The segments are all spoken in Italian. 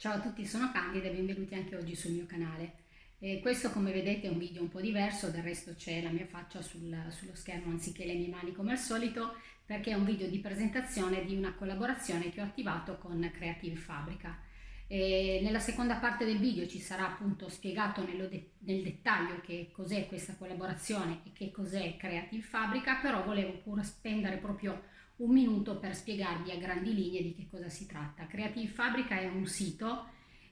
Ciao a tutti, sono Candida e benvenuti anche oggi sul mio canale. Eh, questo come vedete è un video un po' diverso, del resto c'è la mia faccia sul, sullo schermo anziché le mie mani come al solito, perché è un video di presentazione di una collaborazione che ho attivato con Creative Fabrica. E nella seconda parte del video ci sarà appunto spiegato de nel dettaglio che cos'è questa collaborazione e che cos'è Creative Fabrica, però volevo pure spendere proprio un minuto per spiegarvi a grandi linee di che cosa si tratta. Creative Fabrica è un sito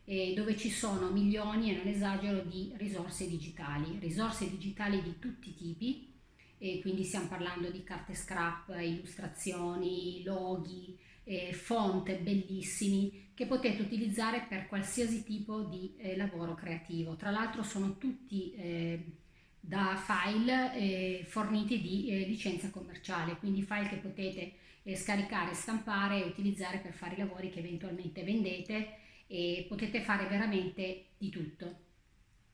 eh, dove ci sono milioni, e non esagero, di risorse digitali, risorse digitali di tutti i tipi, e quindi stiamo parlando di carte scrap, illustrazioni, loghi, eh, font bellissimi che potete utilizzare per qualsiasi tipo di eh, lavoro creativo. Tra l'altro sono tutti eh, da file eh, forniti di eh, licenza commerciale, quindi file che potete eh, scaricare, stampare e utilizzare per fare i lavori che eventualmente vendete e potete fare veramente di tutto.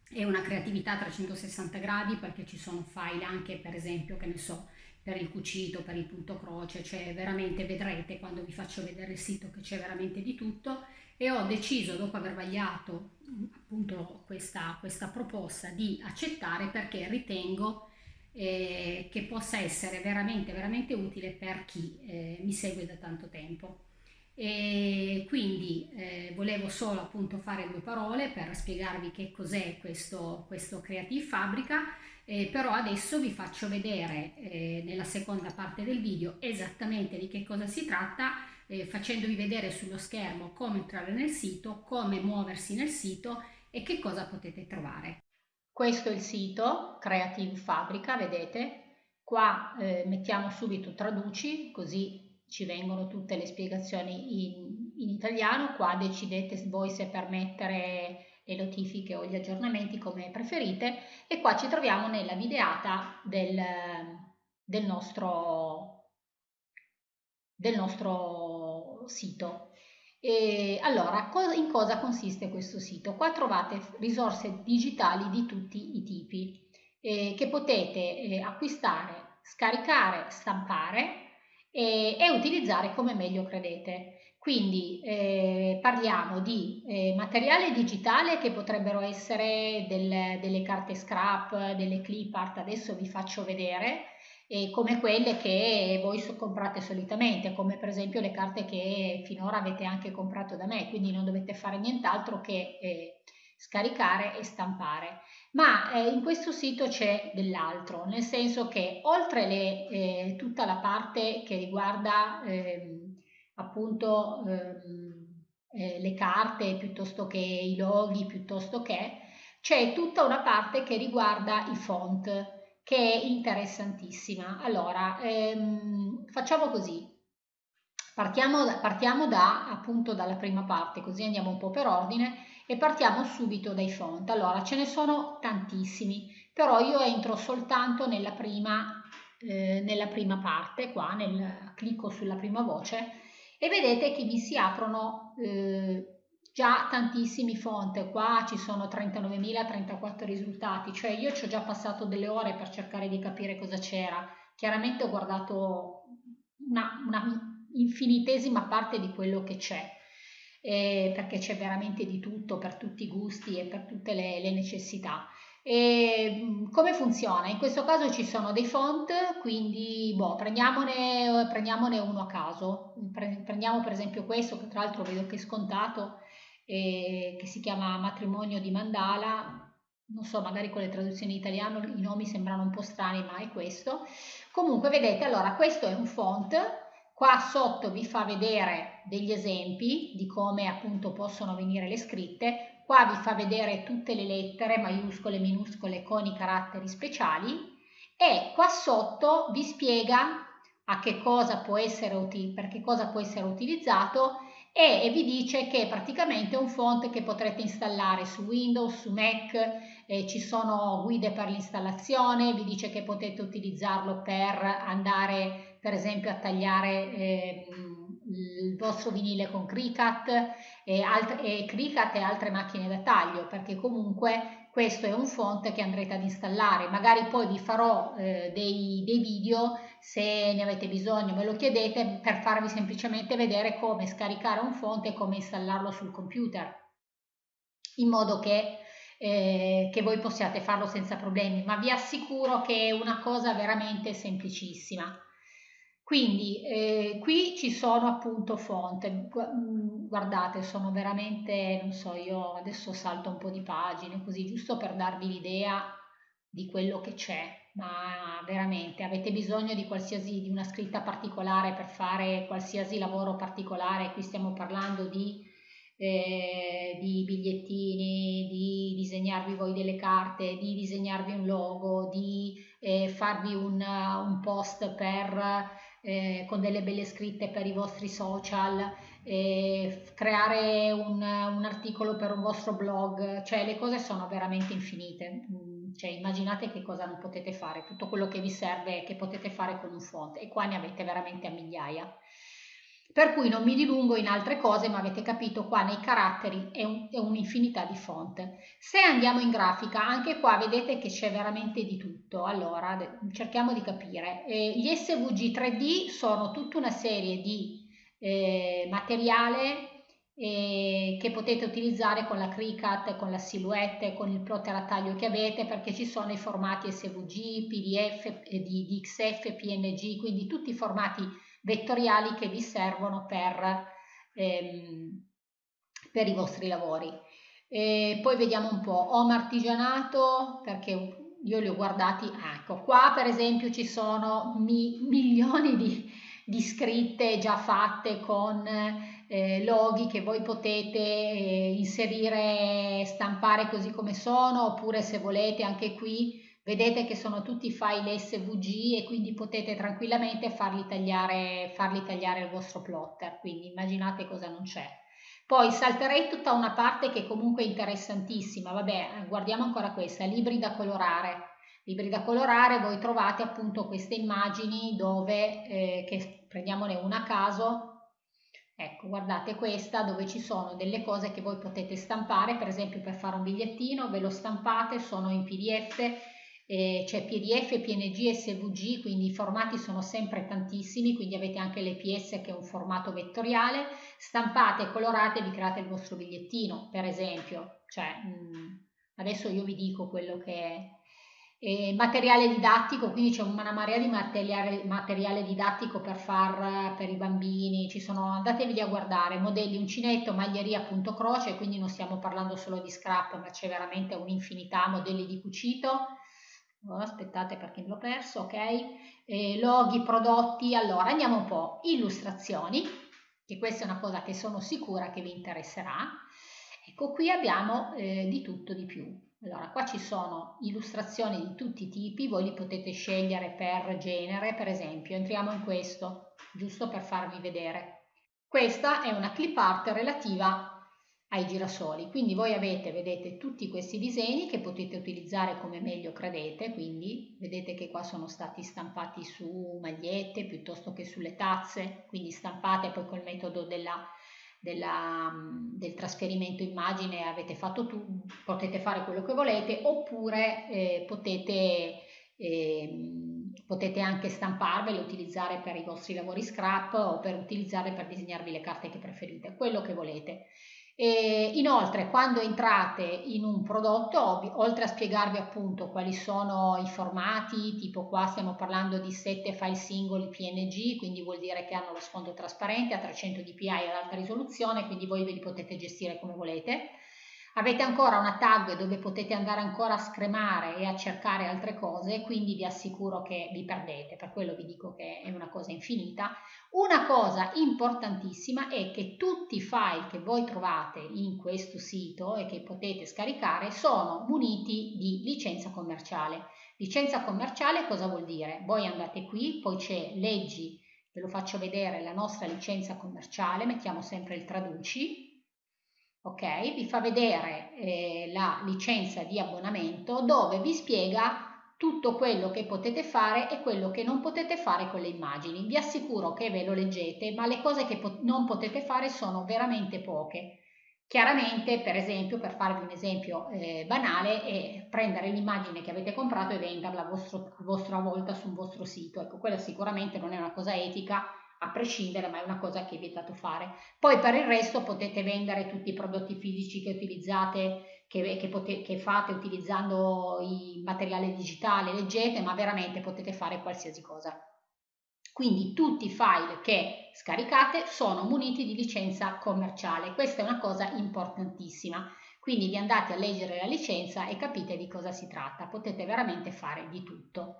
È una creatività a 360 gradi perché ci sono file anche per esempio, che ne so, per il cucito, per il punto croce, cioè veramente vedrete quando vi faccio vedere il sito che c'è veramente di tutto e ho deciso dopo aver vagliato appunto questa, questa proposta di accettare perché ritengo eh, che possa essere veramente veramente utile per chi eh, mi segue da tanto tempo. E quindi eh, volevo solo appunto fare due parole per spiegarvi che cos'è questo, questo Creative Fabrica, eh, però adesso vi faccio vedere eh, nella seconda parte del video esattamente di che cosa si tratta, eh, facendovi vedere sullo schermo come entrare nel sito, come muoversi nel sito e che cosa potete trovare. Questo è il sito Creative Fabrica, vedete? Qua eh, mettiamo subito traduci, così ci vengono tutte le spiegazioni in, in italiano, qua decidete voi se permettere le notifiche o gli aggiornamenti come preferite e qua ci troviamo nella videata del, del, nostro, del nostro sito. E allora, in cosa consiste questo sito? Qua trovate risorse digitali di tutti i tipi eh, che potete eh, acquistare, scaricare, stampare e, e utilizzare come meglio credete. Quindi eh, parliamo di eh, materiale digitale che potrebbero essere del, delle carte scrap, delle clip art, adesso vi faccio vedere, eh, come quelle che voi comprate solitamente, come per esempio le carte che finora avete anche comprato da me, quindi non dovete fare nient'altro che eh, scaricare e stampare. Ma eh, in questo sito c'è dell'altro, nel senso che oltre le, eh, tutta la parte che riguarda eh, appunto ehm, eh, le carte piuttosto che i loghi, piuttosto che, c'è tutta una parte che riguarda i font, che è interessantissima. Allora, ehm, facciamo così. Partiamo, partiamo da, appunto dalla prima parte, così andiamo un po' per ordine e partiamo subito dai font. Allora, ce ne sono tantissimi, però io entro soltanto nella prima, eh, nella prima parte, qua nel, clicco sulla prima voce e vedete che mi si aprono eh, già tantissimi font, qua ci sono 39.034 risultati, cioè io ci ho già passato delle ore per cercare di capire cosa c'era, chiaramente ho guardato una, una infinitesima parte di quello che c'è eh, perché c'è veramente di tutto per tutti i gusti e per tutte le, le necessità. E mm, come funziona? In questo caso ci sono dei font, quindi boh, prendiamone, prendiamone uno a caso. Prendiamo per esempio questo, che tra l'altro vedo che è scontato, eh, che si chiama Matrimonio di Mandala. Non so, magari con le traduzioni in italiano i nomi sembrano un po' strani, ma è questo. Comunque, vedete, allora questo è un font Qua sotto vi fa vedere degli esempi di come appunto possono venire le scritte. Qua vi fa vedere tutte le lettere, maiuscole, minuscole, con i caratteri speciali. E qua sotto vi spiega a che cosa può essere, per che cosa può essere utilizzato e, vi dice che è praticamente un font che potrete installare su Windows, su Mac, eh, ci sono guide per l'installazione, vi dice che potete utilizzarlo per andare per esempio a tagliare eh, il vostro vinile con Cricut e, altre, e Cricut e altre macchine da taglio perché comunque questo è un font che andrete ad installare. Magari poi vi farò eh, dei, dei video se ne avete bisogno me lo chiedete per farvi semplicemente vedere come scaricare un font e come installarlo sul computer. In modo che eh, che voi possiate farlo senza problemi, ma vi assicuro che è una cosa veramente semplicissima. Quindi eh, qui ci sono appunto fonte, mm, guardate sono veramente, non so, io adesso salto un po' di pagine così giusto per darvi l'idea di quello che c'è, ma veramente avete bisogno di qualsiasi, di una scritta particolare per fare qualsiasi lavoro particolare, qui stiamo parlando di eh, di bigliettini, di disegnarvi voi delle carte, di disegnarvi un logo, di eh, farvi un, un, post per, eh, con delle belle scritte per i vostri social, eh, creare un, un, articolo per un vostro blog, cioè le cose sono veramente infinite. Mm, cioè, immaginate che cosa non potete fare, tutto quello che vi serve che potete fare con un font e qua ne avete veramente a migliaia. Per cui non mi dilungo in altre cose, ma avete capito qua nei caratteri è, un, un'infinità di font. Se andiamo in grafica, anche qua vedete che c'è veramente di tutto. Allora, cerchiamo di capire. Eh, gli SVG 3D sono tutta una serie di eh, materiale eh, che potete utilizzare con la Cricut, con la Silhouette, con il plotter a taglio che avete, perché ci sono i formati SVG, PDF, eh, di, di XF, PNG, quindi tutti i formati vettoriali che vi servono per, ehm, per i vostri lavori. E poi vediamo un po', home artigianato, perché io li ho guardati, ecco, qua per esempio ci sono mi, milioni di, di, scritte già fatte con eh, loghi che voi potete eh, inserire, stampare così come sono, oppure se volete anche qui Vedete che sono tutti file SVG e quindi potete tranquillamente farli tagliare, farli tagliare il vostro plotter, quindi immaginate cosa non c'è. Poi salterei tutta una parte che comunque è interessantissima, vabbè, guardiamo ancora questa, libri da colorare. Libri da colorare, voi trovate appunto queste immagini dove, eh, che prendiamone una a caso, Ecco, guardate questa dove ci sono delle cose che voi potete stampare, per esempio per fare un bigliettino, ve lo stampate, sono in PDF eh, c'è PDF, PNG e SVG, quindi i formati sono sempre tantissimi, quindi avete anche l'EPS che è un formato vettoriale, stampate, colorate, vi create il vostro bigliettino, per esempio, cioè, mh, mm, adesso io vi dico quello che è. Eh, materiale didattico, quindi c'è una marea di materiale, materiale didattico per far per i bambini, ci sono, andatevi a guardare, modelli uncinetto, maglieria punto croce, quindi non stiamo parlando solo di scrap, ma c'è veramente un'infinità, modelli di cucito, Oh, aspettate perché l'ho perso, ok? Eh, loghi, prodotti, allora andiamo un po'. Illustrazioni, che questa è una cosa che sono sicura che vi interesserà. Ecco, qui abbiamo eh, di tutto di più. Allora, qua ci sono illustrazioni di tutti i tipi, voi li potete scegliere per genere, per esempio. Entriamo in questo, giusto per farvi vedere. Questa è una clip art relativa ai girasoli. Quindi voi avete, vedete, tutti questi disegni che potete utilizzare come meglio credete, quindi vedete che qua sono stati stampati su magliette piuttosto che sulle tazze, quindi stampate poi col metodo della, della, del trasferimento immagine avete fatto tu, potete fare quello che volete, oppure eh, potete, eh, potete anche stamparvele, utilizzare per i vostri lavori scrap o per utilizzare per disegnarvi le carte che preferite, quello che volete. E inoltre, quando entrate in un prodotto, oltre a spiegarvi appunto quali sono i formati, tipo qua stiamo parlando di 7 file singoli PNG, quindi vuol dire che hanno lo sfondo trasparente a 300 dpi ad alta risoluzione, quindi voi ve li potete gestire come volete. Avete ancora una tag dove potete andare ancora a scremare e a cercare altre cose, quindi vi assicuro che vi perdete, per quello vi dico che è una cosa infinita. Una cosa importantissima è che tutti i file che voi trovate in questo sito e che potete scaricare sono muniti di licenza commerciale. Licenza commerciale cosa vuol dire? Voi andate qui, poi c'è leggi, ve lo faccio vedere, la nostra licenza commerciale, mettiamo sempre il traduci, ok? Vi fa vedere eh, la licenza di abbonamento dove vi spiega tutto quello che potete fare e quello che non potete fare con le immagini. Vi assicuro che ve lo leggete, ma le cose che pot non potete fare sono veramente poche. Chiaramente, per esempio, per farvi un esempio eh, banale, è prendere l'immagine che avete comprato e venderla a, a vostra volta sul vostro sito. Ecco, quella sicuramente non è una cosa etica, a prescindere, ma è una cosa che è vietato fare. Poi per il resto potete vendere tutti i prodotti fisici che utilizzate, che, che, pote, che fate utilizzando il materiale digitale, leggete, ma veramente potete fare qualsiasi cosa. Quindi tutti i file che scaricate sono muniti di licenza commerciale. Questa è una cosa importantissima. Quindi vi andate a leggere la licenza e capite di cosa si tratta. Potete veramente fare di tutto.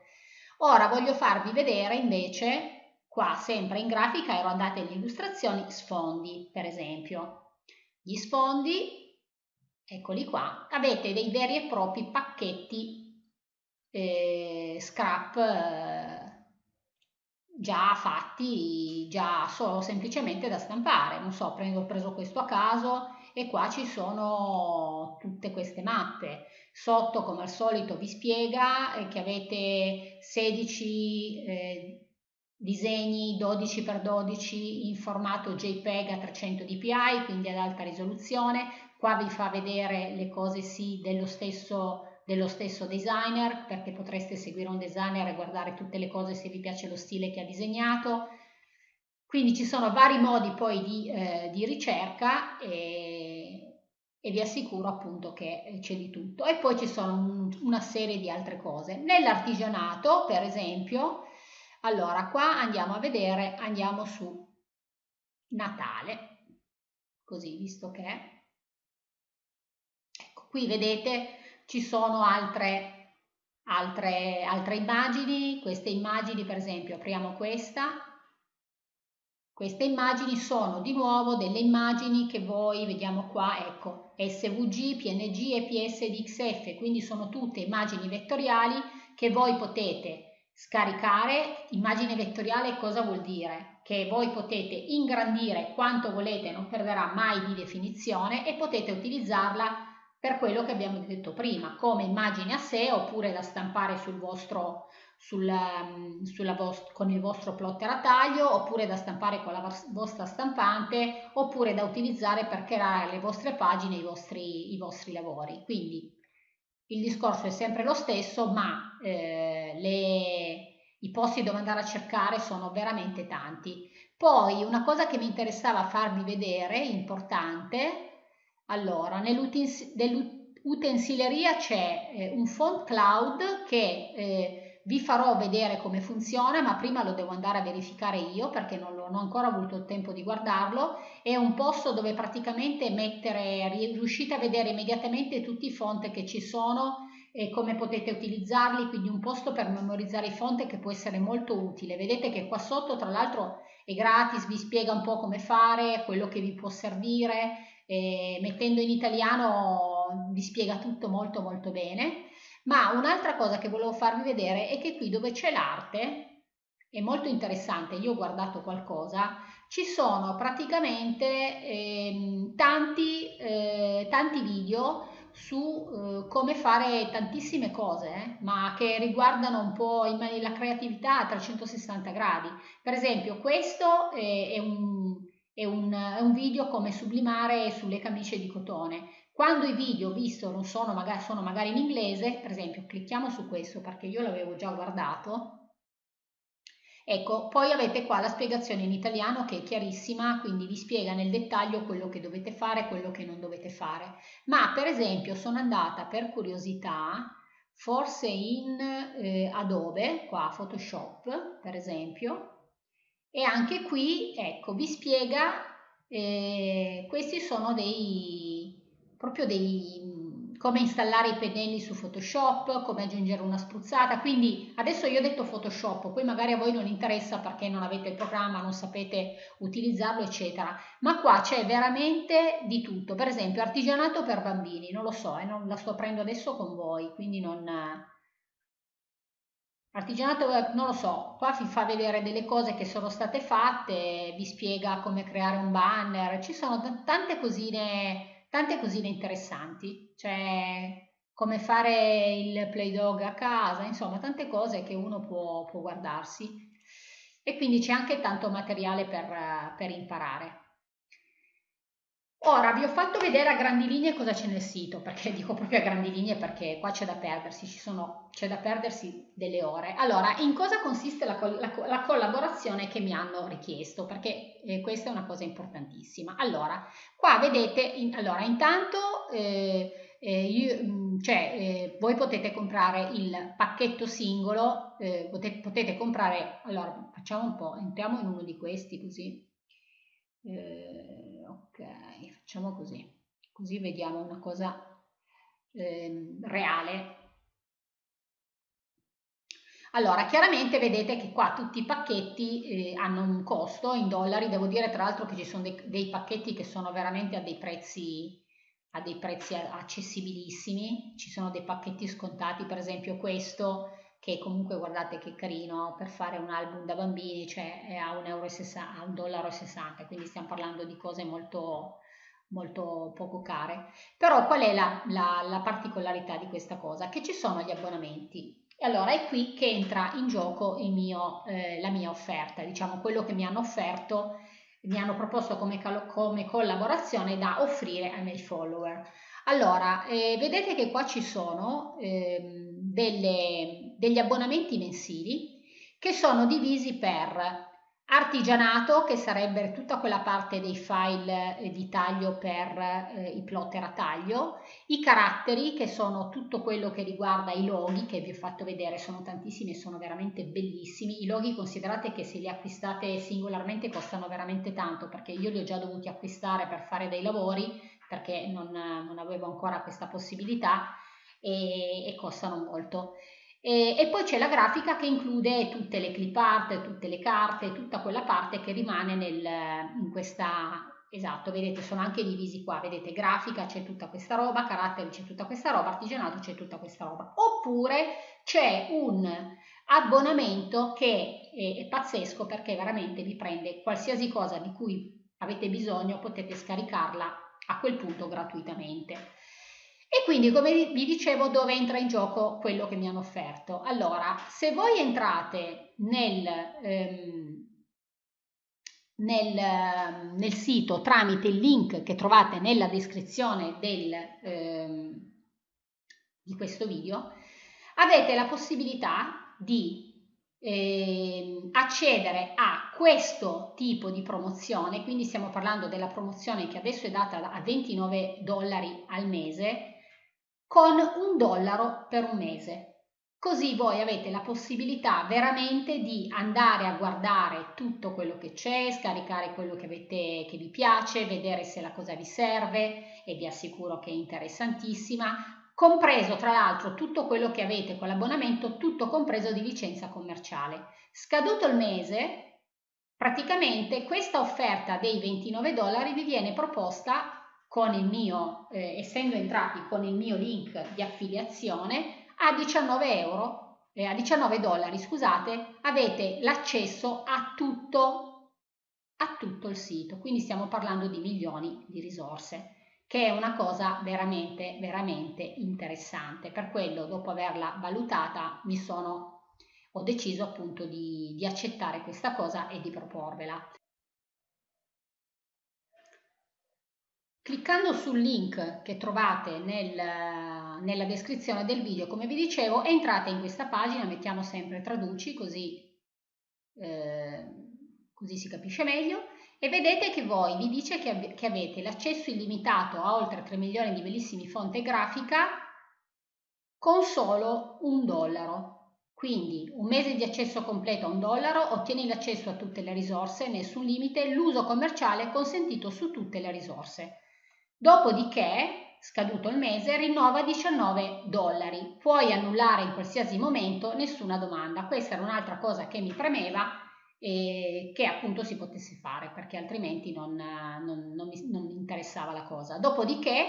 Ora voglio farvi vedere invece Qua sempre in grafica ero andata in illustrazioni sfondi, per esempio. Gli sfondi, eccoli qua, avete dei veri e propri pacchetti eh, scrap eh, già fatti, già solo semplicemente da stampare. Non so, prendo, ho preso questo a caso e qua ci sono tutte queste mappe. Sotto, come al solito, vi spiega eh, che avete 16 eh, disegni 12x12 in formato JPEG a 300 dpi, quindi ad alta risoluzione. Qua vi fa vedere le cose sì dello stesso, dello stesso designer, perché potreste seguire un designer e guardare tutte le cose se vi piace lo stile che ha disegnato. Quindi ci sono vari modi poi di, eh, di ricerca e, e, vi assicuro appunto che c'è di tutto. E poi ci sono un, una serie di altre cose. Nell'artigianato, per esempio, allora, qua andiamo a vedere, andiamo su Natale, così visto che. Ecco, qui vedete ci sono altre, altre, altre immagini, queste immagini per esempio, apriamo questa, queste immagini sono di nuovo delle immagini che voi, vediamo qua, ecco, SVG, PNG e PSDXF, quindi sono tutte immagini vettoriali che voi potete Scaricare immagine vettoriale cosa vuol dire? Che voi potete ingrandire quanto volete, non perderà mai di definizione e potete utilizzarla per quello che abbiamo detto prima, come immagine a sé oppure da stampare sul vostro, sul, um, vost con il vostro plotter a taglio oppure da stampare con la vostra stampante oppure da utilizzare per creare le vostre pagine, i vostri, i vostri lavori. Quindi il discorso è sempre lo stesso, ma eh, le, i posti dove andare a cercare sono veramente tanti. Poi una cosa che mi interessava farvi vedere, importante, allora, nell'utensileria c'è eh, un font cloud che eh, vi farò vedere come funziona, ma prima lo devo andare a verificare io perché non, ho ancora avuto il tempo di guardarlo. È un posto dove praticamente mettere, riuscite a vedere immediatamente tutti i font che ci sono e come potete utilizzarli, quindi un posto per memorizzare i font che può essere molto utile. Vedete che qua sotto tra l'altro è gratis, vi spiega un po' come fare, quello che vi può servire, mettendo in italiano vi spiega tutto molto molto bene. Ma un'altra cosa che volevo farvi vedere è che qui dove c'è l'arte, è molto interessante, io ho guardato qualcosa, ci sono praticamente eh, tanti, eh, tanti video su eh, come fare tantissime cose, eh, ma che riguardano un po' la creatività a 360 gradi. Per esempio, questo è, è, un, è, un, è un video come sublimare sulle camicie di cotone. Quando i video visto non sono magari, sono magari in inglese, per esempio clicchiamo su questo perché io l'avevo già guardato, Ecco, poi avete qua la spiegazione in italiano che è chiarissima, quindi vi spiega nel dettaglio quello che dovete fare e quello che non dovete fare. Ma per esempio sono andata per curiosità, forse in eh, Adobe, qua Photoshop per esempio, e anche qui, ecco, vi spiega, eh, questi sono dei proprio dei, come installare i pennelli su Photoshop, come aggiungere una spruzzata, quindi adesso io ho detto Photoshop, poi magari a voi non interessa perché non avete il programma, non sapete utilizzarlo, eccetera, ma qua c'è veramente di tutto, per esempio artigianato per bambini, non lo so, eh, non la sto aprendo adesso con voi, quindi non... Artigianato, non lo so, qua vi fa vedere delle cose che sono state fatte, vi spiega come creare un banner, ci sono tante cosine tante cosine interessanti, cioè come fare il play dog a casa, insomma tante cose che uno può, può guardarsi e quindi c'è anche tanto materiale per, per imparare. Ora vi ho fatto vedere a grandi linee cosa c'è nel sito, perché dico proprio a grandi linee perché qua c'è da perdersi, c'è da perdersi delle ore. Allora, in cosa consiste la, la, la collaborazione che mi hanno richiesto? Perché eh, questa è una cosa importantissima. Allora, qua vedete, in, allora, intanto eh, eh, io, mm, cioè, eh, voi potete comprare il pacchetto singolo, eh, potete, potete comprare, allora facciamo un po', entriamo in uno di questi così. Eh, facciamo così, così vediamo una cosa eh, reale. Allora, chiaramente vedete che qua tutti i pacchetti eh, hanno un costo in dollari, devo dire tra l'altro che ci sono dei, dei, pacchetti che sono veramente a dei prezzi a dei prezzi accessibilissimi, ci sono dei pacchetti scontati, per esempio questo che comunque guardate che carino per fare un album da bambini, cioè è a 1,60 dollaro, quindi stiamo parlando di cose molto, molto poco care. Però qual è la, la, la particolarità di questa cosa? Che ci sono gli abbonamenti. E allora è qui che entra in gioco mio, eh, la mia offerta, diciamo quello che mi hanno offerto, mi hanno proposto come, come collaborazione da offrire ai miei follower. Allora, eh, vedete che qua ci sono eh, delle, degli abbonamenti mensili che sono divisi per Artigianato, che sarebbe tutta quella parte dei file eh, di taglio per eh, i plotter a taglio, i caratteri, che sono tutto quello che riguarda i loghi, che vi ho fatto vedere, sono tantissimi e sono veramente bellissimi. I loghi considerate che se li acquistate singolarmente costano veramente tanto, perché io li ho già dovuti acquistare per fare dei lavori, perché non, non avevo ancora questa possibilità e, e costano molto. E, e poi c'è la grafica che include tutte le clip art, tutte le carte, tutta quella parte che rimane nel, in questa Esatto, vedete, sono anche divisi qua, vedete, grafica c'è tutta questa roba, caratteri c'è tutta questa roba, artigianato c'è tutta questa roba. Oppure c'è un abbonamento che è, è, pazzesco perché veramente vi prende qualsiasi cosa di cui avete bisogno, potete scaricarla a quel punto gratuitamente. E quindi, come vi dicevo, dove entra in gioco quello che mi hanno offerto? Allora, se voi entrate nel, ehm, nel, ehm, nel sito tramite il link che trovate nella descrizione del, ehm, di questo video, avete la possibilità di eh, accedere a questo tipo di promozione, quindi stiamo parlando della promozione che adesso è data a 29 dollari al mese, con un dollaro per un mese. Così voi avete la possibilità veramente di andare a guardare tutto quello che c'è, scaricare quello che, avete, che vi piace, vedere se la cosa vi serve e vi assicuro che è interessantissima, compreso tra l'altro tutto quello che avete con l'abbonamento, tutto compreso di licenza commerciale. Scaduto il mese, praticamente questa offerta dei 29 dollari vi viene proposta con il mio, eh, essendo entrati con il mio link di affiliazione, a 19 euro, eh, a 19 dollari, scusate, avete l'accesso a tutto, a tutto il sito. Quindi stiamo parlando di milioni di risorse, che è una cosa veramente, veramente interessante. Per quello, dopo averla valutata, mi sono, ho deciso appunto di, di accettare questa cosa e di proporvela. Cliccando sul link che trovate nel, nella descrizione del video, come vi dicevo, entrate in questa pagina, mettiamo sempre traduci così, eh, così si capisce meglio e vedete che voi vi dice che, che avete l'accesso illimitato a oltre 3 milioni di bellissimi fonti grafica con solo un dollaro. Quindi un mese di accesso completo a un dollaro, ottieni l'accesso a tutte le risorse, nessun limite, l'uso commerciale è consentito su tutte le risorse. Dopodiché, scaduto il mese, rinnova 19 dollari. Puoi annullare in qualsiasi momento, nessuna domanda. Questa era un'altra cosa che mi premeva e che appunto si potesse fare perché altrimenti non, non, non, mi, non mi, interessava la cosa. Dopodiché,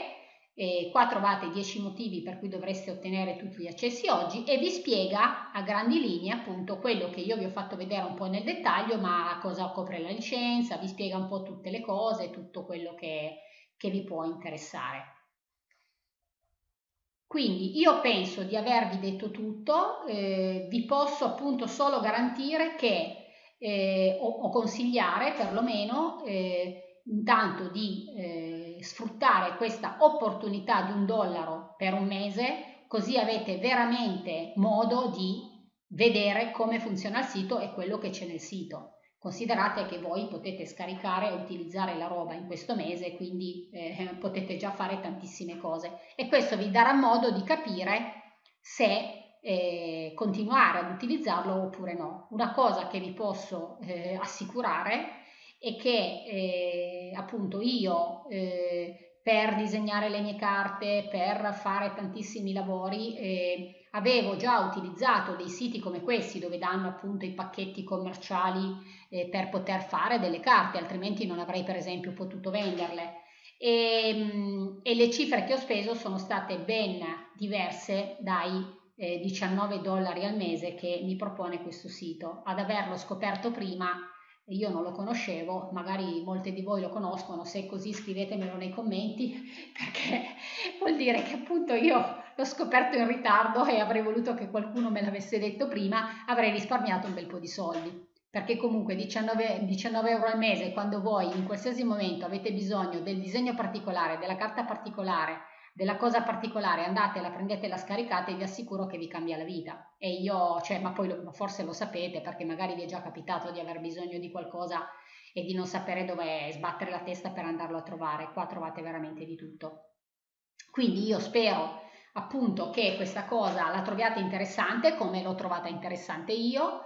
eh, qua trovate 10 motivi per cui dovreste ottenere tutti gli accessi oggi e vi spiega a grandi linee appunto quello che io vi ho fatto vedere un po' nel dettaglio, ma cosa copre la licenza, vi spiega un po' tutte le cose, tutto quello che che vi può interessare. Quindi io penso di avervi detto tutto, eh, vi posso appunto solo garantire che eh, o, o, consigliare perlomeno eh, intanto di eh, sfruttare questa opportunità di un dollaro per un mese, così avete veramente modo di vedere come funziona il sito e quello che c'è nel sito. Considerate che voi potete scaricare e utilizzare la roba in questo mese, quindi eh, potete già fare tantissime cose e questo vi darà modo di capire se eh, continuare ad utilizzarlo oppure no. Una cosa che vi posso eh, assicurare è che eh, appunto io eh, per disegnare le mie carte, per fare tantissimi lavori, eh, avevo già utilizzato dei siti come questi dove danno appunto i pacchetti commerciali eh, per poter fare delle carte, altrimenti non avrei per esempio potuto venderle. E, mm, e le cifre che ho speso sono state ben diverse dai eh, 19 dollari al mese che mi propone questo sito. Ad averlo scoperto prima io non lo conoscevo, magari molte di voi lo conoscono, se è così scrivetemelo nei commenti perché vuol dire che appunto io l'ho scoperto in ritardo e avrei voluto che qualcuno me l'avesse detto prima, avrei risparmiato un bel po' di soldi. Perché comunque 19, 19 euro al mese, quando voi in qualsiasi momento avete bisogno del disegno particolare, della carta particolare, della cosa particolare, andate, la prendete, la scaricate e vi assicuro che vi cambia la vita. E io, cioè, ma poi lo, forse lo sapete perché magari vi è già capitato di aver bisogno di qualcosa e di non sapere dove sbattere la testa per andarlo a trovare. Qua trovate veramente di tutto. Quindi io spero appunto che questa cosa la troviate interessante come l'ho trovata interessante io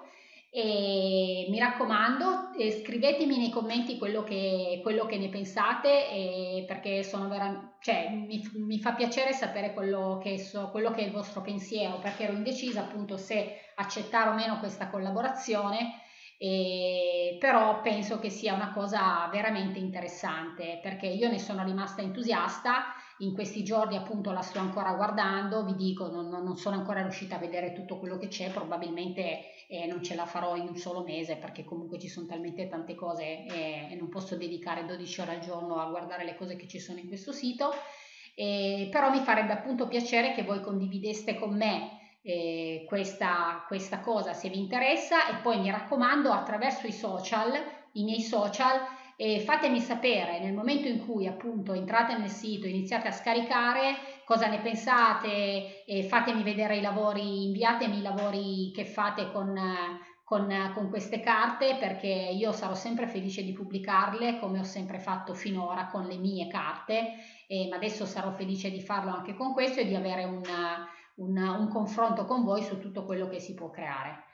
e mi raccomando, eh, scrivetemi nei commenti quello che, quello che ne pensate perché vera, cioè, mi, mi, fa piacere sapere quello che, so, quello che è il vostro pensiero perché ero indecisa appunto se accettare o meno questa collaborazione eh, però penso che sia una cosa veramente interessante perché io ne sono rimasta entusiasta in questi giorni appunto la sto ancora guardando, vi dico non, non sono ancora riuscita a vedere tutto quello che c'è, probabilmente eh, non ce la farò in un solo mese perché comunque ci sono talmente tante cose eh, e non posso dedicare 12 ore al giorno a guardare le cose che ci sono in questo sito, eh, però mi farebbe appunto piacere che voi condivideste con me eh, questa, questa cosa se vi interessa. E poi mi raccomando attraverso i social, i miei social, e fatemi sapere nel momento in cui appunto entrate nel sito, iniziate a scaricare, cosa ne pensate, fatemi vedere i lavori, inviatemi i lavori che fate con, con, con queste carte perché io sarò sempre felice di pubblicarle come ho sempre fatto finora con le mie carte, e, ma adesso sarò felice di farlo anche con questo e di avere una, una, un confronto con voi su tutto quello che si può creare.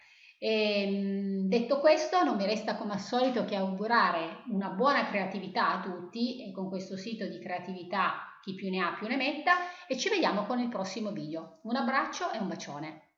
E, ehm, detto questo, non mi resta come al solito che augurare una buona creatività a tutti e con questo sito di creatività chi più ne ha più ne metta e ci vediamo con il prossimo video. Un abbraccio e un bacione.